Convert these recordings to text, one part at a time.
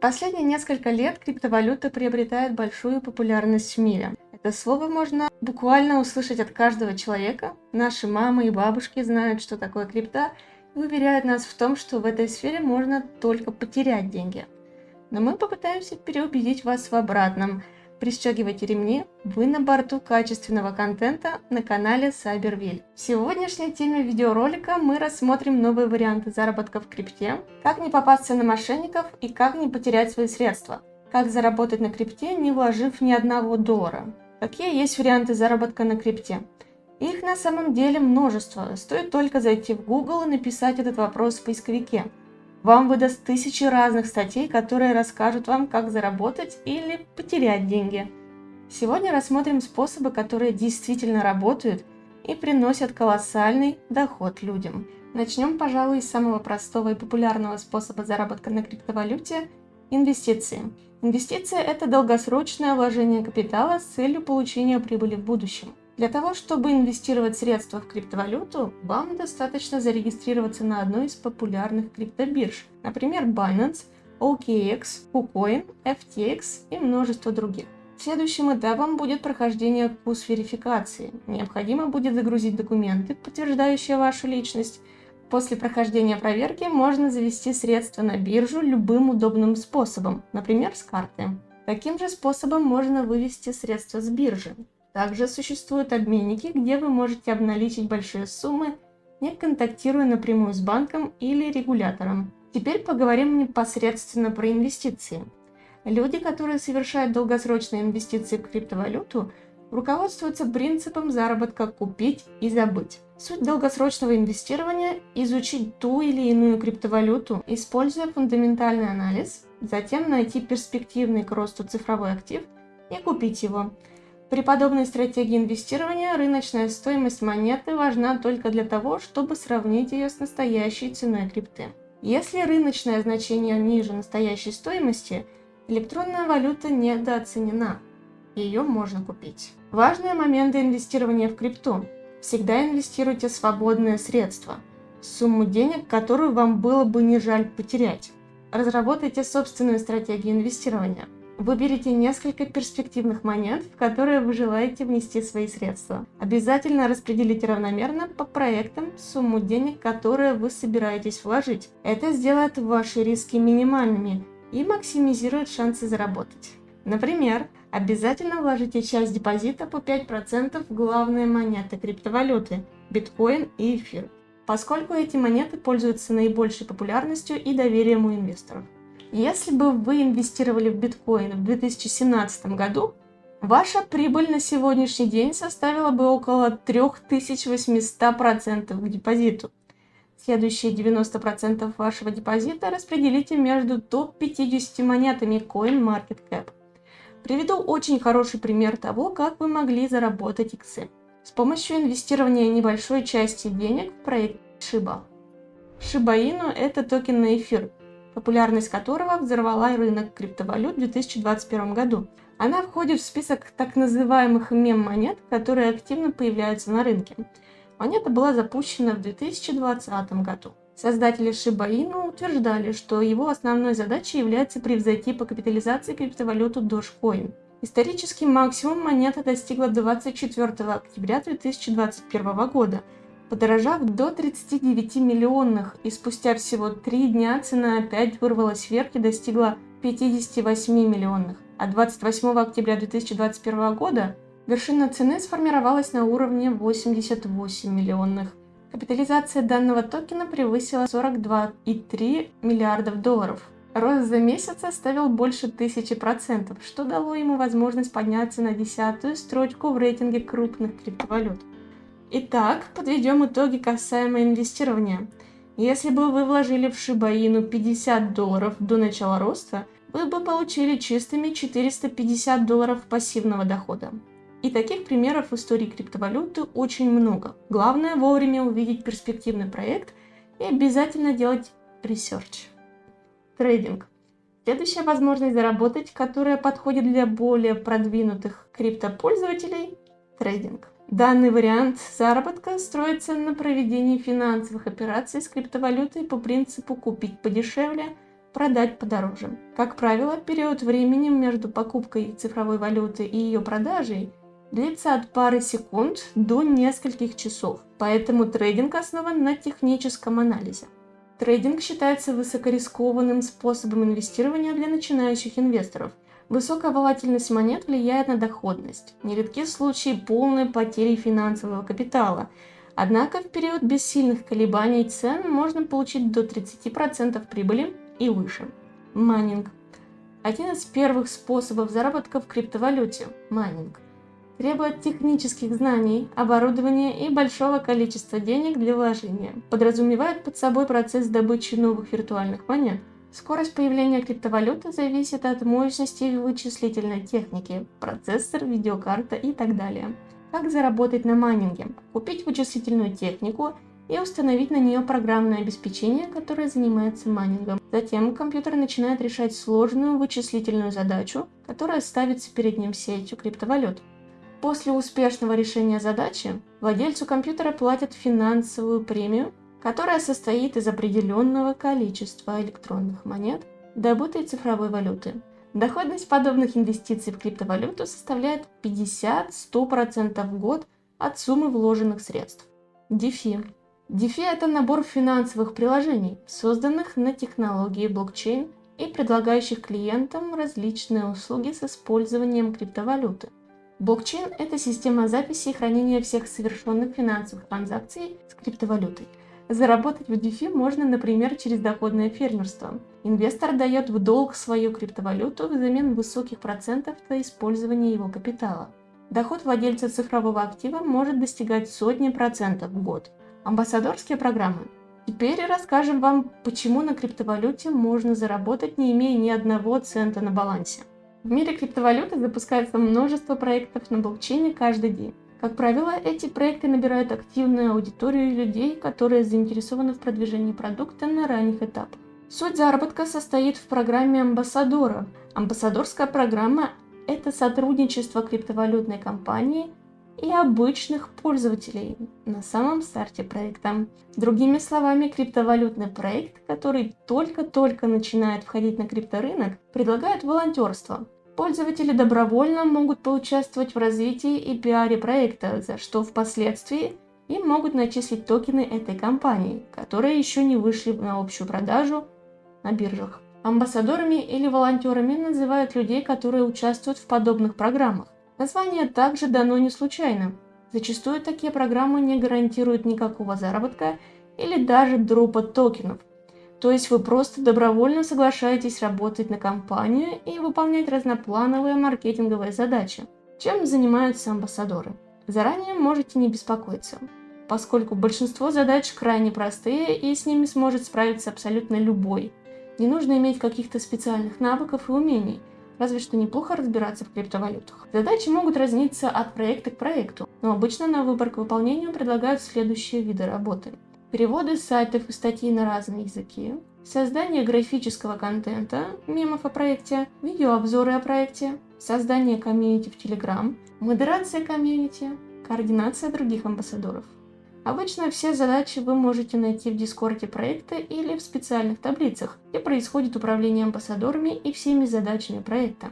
Последние несколько лет криптовалюта приобретает большую популярность в мире. Это слово можно буквально услышать от каждого человека. Наши мамы и бабушки знают, что такое крипта, и уверяют нас в том, что в этой сфере можно только потерять деньги. Но мы попытаемся переубедить вас в обратном – Пристегивайте ремни, вы на борту качественного контента на канале Cyberville. В сегодняшней теме видеоролика мы рассмотрим новые варианты заработка в крипте, как не попасться на мошенников и как не потерять свои средства, как заработать на крипте, не вложив ни одного доллара. Какие есть варианты заработка на крипте? Их на самом деле множество, стоит только зайти в Google и написать этот вопрос в поисковике. Вам выдаст тысячи разных статей, которые расскажут вам, как заработать или потерять деньги. Сегодня рассмотрим способы, которые действительно работают и приносят колоссальный доход людям. Начнем, пожалуй, с самого простого и популярного способа заработка на криптовалюте – инвестиции. Инвестиция – это долгосрочное вложение капитала с целью получения прибыли в будущем. Для того, чтобы инвестировать средства в криптовалюту, вам достаточно зарегистрироваться на одной из популярных криптобирж, например, Binance, OKX, KuCoin, FTX и множество других. Следующим этапом будет прохождение курс верификации. Необходимо будет загрузить документы, подтверждающие вашу личность. После прохождения проверки можно завести средства на биржу любым удобным способом, например, с карты. Таким же способом можно вывести средства с биржи. Также существуют обменники, где вы можете обналичить большие суммы, не контактируя напрямую с банком или регулятором. Теперь поговорим непосредственно про инвестиции. Люди, которые совершают долгосрочные инвестиции в криптовалюту, руководствуются принципом заработка «купить и забыть». Суть долгосрочного инвестирования – изучить ту или иную криптовалюту, используя фундаментальный анализ, затем найти перспективный к росту цифровой актив и купить его – при подобной стратегии инвестирования рыночная стоимость монеты важна только для того, чтобы сравнить ее с настоящей ценой крипты. Если рыночное значение ниже настоящей стоимости, электронная валюта недооценена. Ее можно купить. Важные моменты инвестирования в крипту. Всегда инвестируйте свободные средства, сумму денег, которую вам было бы не жаль потерять. Разработайте собственную стратегию инвестирования – Выберите несколько перспективных монет, в которые вы желаете внести свои средства. Обязательно распределите равномерно по проектам сумму денег, которые вы собираетесь вложить. Это сделает ваши риски минимальными и максимизирует шансы заработать. Например, обязательно вложите часть депозита по 5% в главные монеты криптовалюты – биткоин и эфир, поскольку эти монеты пользуются наибольшей популярностью и доверием у инвесторов. Если бы вы инвестировали в биткоин в 2017 году, ваша прибыль на сегодняшний день составила бы около 3800% к депозиту. Следующие 90% вашего депозита распределите между топ-50 монетами CoinMarketCap. Приведу очень хороший пример того, как вы могли заработать иксы. С помощью инвестирования небольшой части денег в проект Shiba. Shiba Inu – это токен на эфир, популярность которого взорвала рынок криптовалют в 2021 году. Она входит в список так называемых мем-монет, которые активно появляются на рынке. Монета была запущена в 2020 году. Создатели Shiba Inu утверждали, что его основной задачей является превзойти по капитализации криптовалюту Dogecoin. Исторический максимум монета достигла 24 октября 2021 года – подорожав до 39 миллионных, и спустя всего три дня цена опять вырвалась вверх и достигла 58 миллионных. А 28 октября 2021 года вершина цены сформировалась на уровне 88 миллионных. Капитализация данного токена превысила 42,3 миллиардов долларов. Рост за месяц составил больше тысячи процентов, что дало ему возможность подняться на десятую строчку в рейтинге крупных криптовалют. Итак, подведем итоги касаемо инвестирования. Если бы вы вложили в Шибаину 50 долларов до начала роста, вы бы получили чистыми 450 долларов пассивного дохода. И таких примеров в истории криптовалюты очень много. Главное вовремя увидеть перспективный проект и обязательно делать research. Трейдинг. Следующая возможность заработать, которая подходит для более продвинутых криптопользователей – трейдинг. Данный вариант заработка строится на проведении финансовых операций с криптовалютой по принципу «купить подешевле, продать подороже. Как правило, период времени между покупкой цифровой валюты и ее продажей длится от пары секунд до нескольких часов, поэтому трейдинг основан на техническом анализе. Трейдинг считается высокорискованным способом инвестирования для начинающих инвесторов. Высокая волатильность монет влияет на доходность. Нередки случаи полной потери финансового капитала. Однако в период без сильных колебаний цен можно получить до 30% прибыли и выше. Майнинг. Один из первых способов заработка в криптовалюте – майнинг – требует технических знаний, оборудования и большого количества денег для вложения, подразумевает под собой процесс добычи новых виртуальных монет. Скорость появления криптовалюты зависит от мощности вычислительной техники, процессор, видеокарта и так далее. Как заработать на майнинге? Купить вычислительную технику и установить на нее программное обеспечение, которое занимается майнингом. Затем компьютер начинает решать сложную вычислительную задачу, которая ставится перед ним сетью криптовалют. После успешного решения задачи владельцу компьютера платят финансовую премию, которая состоит из определенного количества электронных монет, добытой цифровой валюты. Доходность подобных инвестиций в криптовалюту составляет 50-100% в год от суммы вложенных средств. DeFi. DeFi – это набор финансовых приложений, созданных на технологии блокчейн и предлагающих клиентам различные услуги с использованием криптовалюты. Блокчейн – это система записи и хранения всех совершенных финансовых транзакций с криптовалютой. Заработать в DeFi можно, например, через доходное фермерство. Инвестор дает в долг свою криптовалюту взамен высоких процентов за использование его капитала. Доход владельца цифрового актива может достигать сотни процентов в год. Амбассадорские программы. Теперь расскажем вам, почему на криптовалюте можно заработать, не имея ни одного цента на балансе. В мире криптовалюты запускается множество проектов на блокчейне каждый день. Как правило, эти проекты набирают активную аудиторию людей, которые заинтересованы в продвижении продукта на ранних этапах. Суть заработка состоит в программе амбассадора. Амбассадорская программа – это сотрудничество криптовалютной компании и обычных пользователей на самом старте проекта. Другими словами, криптовалютный проект, который только-только начинает входить на крипторынок, предлагает волонтерство. Пользователи добровольно могут поучаствовать в развитии и пиаре проекта, за что впоследствии им могут начислить токены этой компании, которые еще не вышли на общую продажу на биржах. Амбассадорами или волонтерами называют людей, которые участвуют в подобных программах. Название также дано не случайно. Зачастую такие программы не гарантируют никакого заработка или даже дропа токенов. То есть вы просто добровольно соглашаетесь работать на компанию и выполнять разноплановые маркетинговые задачи. Чем занимаются амбассадоры? Заранее можете не беспокоиться, поскольку большинство задач крайне простые и с ними сможет справиться абсолютно любой. Не нужно иметь каких-то специальных навыков и умений, разве что неплохо разбираться в криптовалютах. Задачи могут разниться от проекта к проекту, но обычно на выбор к выполнению предлагают следующие виды работы. Переводы сайтов и статей на разные языки, создание графического контента, мемов о проекте, видеообзоры о проекте, создание комьюнити в Telegram, модерация комьюнити, координация других амбассадоров. Обычно все задачи вы можете найти в дискорде проекта или в специальных таблицах, где происходит управление амбассадорами и всеми задачами проекта.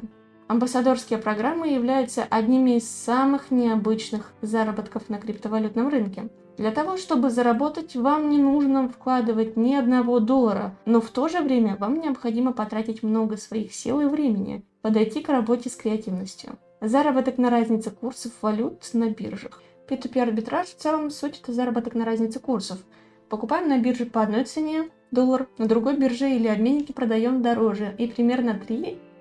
Амбассадорские программы являются одними из самых необычных заработков на криптовалютном рынке. Для того, чтобы заработать, вам не нужно вкладывать ни одного доллара, но в то же время вам необходимо потратить много своих сил и времени, подойти к работе с креативностью. Заработок на разнице курсов валют на биржах. P2P арбитраж в целом суть это заработок на разнице курсов. Покупаем на бирже по одной цене доллар, на другой бирже или обменнике продаем дороже и примерно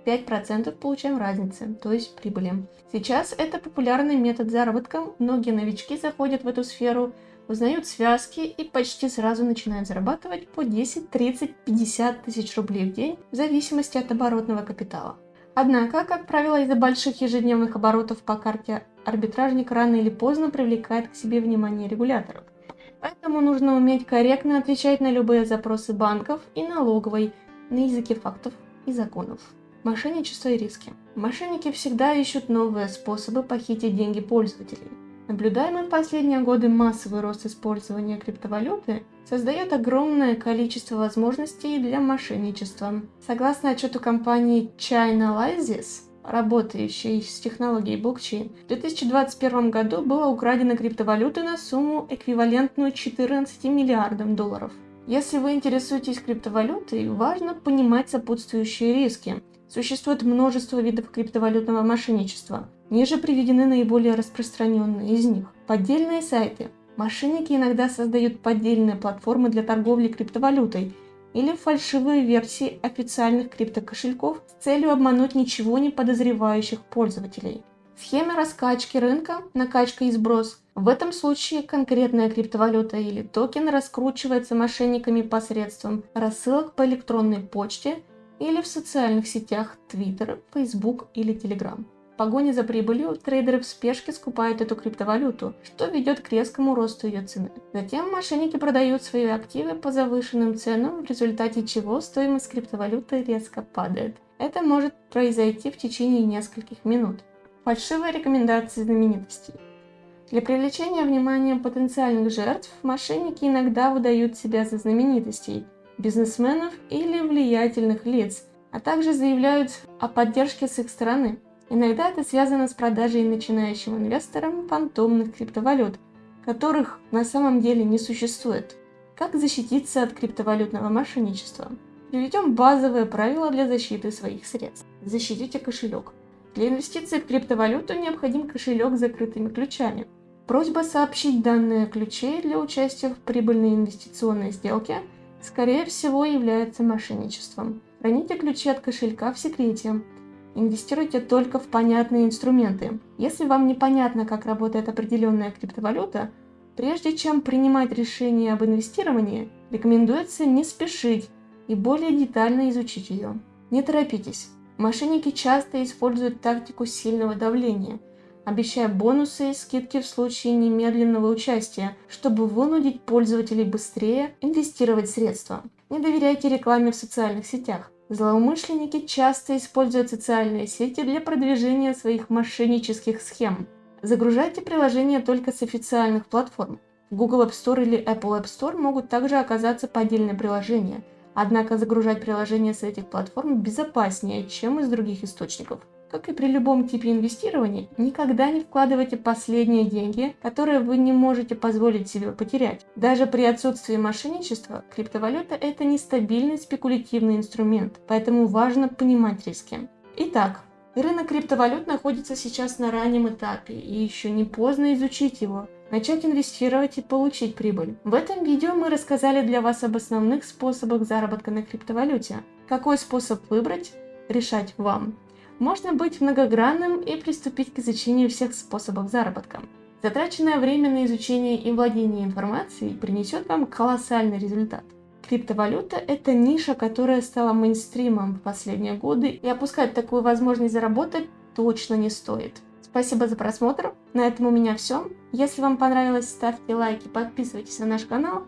3-5% получаем разницы, то есть прибыли. Сейчас это популярный метод заработка, многие новички заходят в эту сферу, узнают связки и почти сразу начинают зарабатывать по 10, 30, 50 тысяч рублей в день в зависимости от оборотного капитала. Однако, как правило, из-за больших ежедневных оборотов по карте арбитражник рано или поздно привлекает к себе внимание регуляторов. Поэтому нужно уметь корректно отвечать на любые запросы банков и налоговой на языке фактов и законов. Мошенничество и риски. Мошенники всегда ищут новые способы похитить деньги пользователей. Наблюдаемый в последние годы массовый рост использования криптовалюты создает огромное количество возможностей для мошенничества. Согласно отчету компании Chainalysis, работающей с технологией блокчейн, в 2021 году было украдено криптовалюты на сумму, эквивалентную 14 миллиардам долларов. Если вы интересуетесь криптовалютой, важно понимать сопутствующие риски. Существует множество видов криптовалютного мошенничества. Ниже приведены наиболее распространенные из них. Поддельные сайты. Мошенники иногда создают поддельные платформы для торговли криптовалютой или фальшивые версии официальных криптокошельков с целью обмануть ничего не подозревающих пользователей. Схема раскачки рынка, накачка и сброс. В этом случае конкретная криптовалюта или токен раскручивается мошенниками посредством рассылок по электронной почте или в социальных сетях Twitter, Facebook или Telegram погоне за прибылью трейдеры в спешке скупают эту криптовалюту, что ведет к резкому росту ее цены. Затем мошенники продают свои активы по завышенным ценам, в результате чего стоимость криптовалюты резко падает. Это может произойти в течение нескольких минут. Фальшивые рекомендации знаменитостей. Для привлечения внимания потенциальных жертв мошенники иногда выдают себя за знаменитостей, бизнесменов или влиятельных лиц, а также заявляют о поддержке с их стороны. Иногда это связано с продажей начинающим инвесторам фантомных криптовалют, которых на самом деле не существует. Как защититься от криптовалютного мошенничества? Приведем базовые правила для защиты своих средств. Защитите кошелек. Для инвестиций в криптовалюту необходим кошелек с закрытыми ключами. Просьба сообщить данные ключей для участия в прибыльной инвестиционной сделке, скорее всего, является мошенничеством. Храните ключи от кошелька в секрете. Инвестируйте только в понятные инструменты. Если вам непонятно, как работает определенная криптовалюта, прежде чем принимать решение об инвестировании, рекомендуется не спешить и более детально изучить ее. Не торопитесь. Мошенники часто используют тактику сильного давления, обещая бонусы и скидки в случае немедленного участия, чтобы вынудить пользователей быстрее инвестировать средства. Не доверяйте рекламе в социальных сетях. Злоумышленники часто используют социальные сети для продвижения своих мошеннических схем. Загружайте приложения только с официальных платформ. Google App Store или Apple App Store могут также оказаться поддельные приложения, однако загружать приложения с этих платформ безопаснее, чем из других источников. Как и при любом типе инвестирования, никогда не вкладывайте последние деньги, которые вы не можете позволить себе потерять. Даже при отсутствии мошенничества, криптовалюта – это нестабильный спекулятивный инструмент, поэтому важно понимать риски. Итак, рынок криптовалют находится сейчас на раннем этапе, и еще не поздно изучить его, начать инвестировать и получить прибыль. В этом видео мы рассказали для вас об основных способах заработка на криптовалюте. Какой способ выбрать, решать вам. Можно быть многогранным и приступить к изучению всех способов заработка. Затраченное время на изучение и владение информацией принесет вам колоссальный результат. Криптовалюта – это ниша, которая стала мейнстримом в последние годы, и опускать такую возможность заработать точно не стоит. Спасибо за просмотр, на этом у меня все. Если вам понравилось, ставьте лайки, подписывайтесь на наш канал.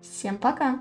Всем пока!